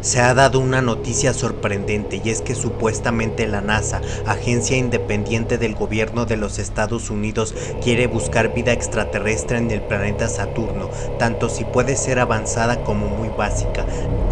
Se ha dado una noticia sorprendente y es que supuestamente la NASA, agencia independiente del gobierno de los Estados Unidos, quiere buscar vida extraterrestre en el planeta Saturno, tanto si puede ser avanzada como muy básica.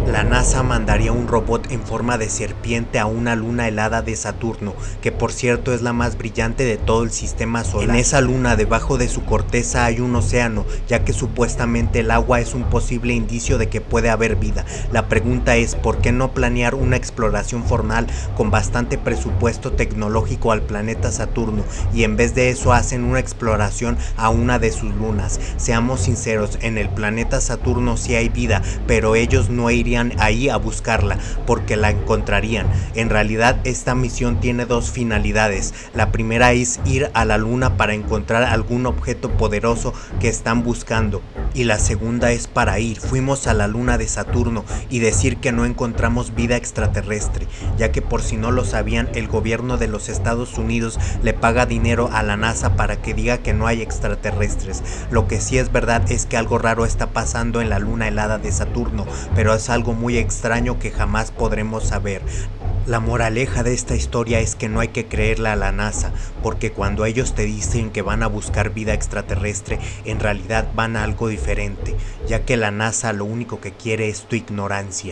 La NASA mandaría un robot en forma de serpiente a una luna helada de Saturno, que por cierto es la más brillante de todo el sistema solar. En esa luna debajo de su corteza hay un océano, ya que supuestamente el agua es un posible indicio de que puede haber vida. La pregunta es por qué no planear una exploración formal con bastante presupuesto tecnológico al planeta Saturno y en vez de eso hacen una exploración a una de sus lunas. Seamos sinceros, en el planeta Saturno sí hay vida, pero ellos no irían ahí a buscarla porque la encontrarían. En realidad esta misión tiene dos finalidades. La primera es ir a la luna para encontrar algún objeto poderoso que están buscando. Y la segunda es para ir, fuimos a la luna de Saturno y decir que no encontramos vida extraterrestre, ya que por si no lo sabían, el gobierno de los Estados Unidos le paga dinero a la NASA para que diga que no hay extraterrestres. Lo que sí es verdad es que algo raro está pasando en la luna helada de Saturno, pero es algo muy extraño que jamás podremos saber. La moraleja de esta historia es que no hay que creerle a la NASA, porque cuando ellos te dicen que van a buscar vida extraterrestre, en realidad van a algo diferente, ya que la NASA lo único que quiere es tu ignorancia.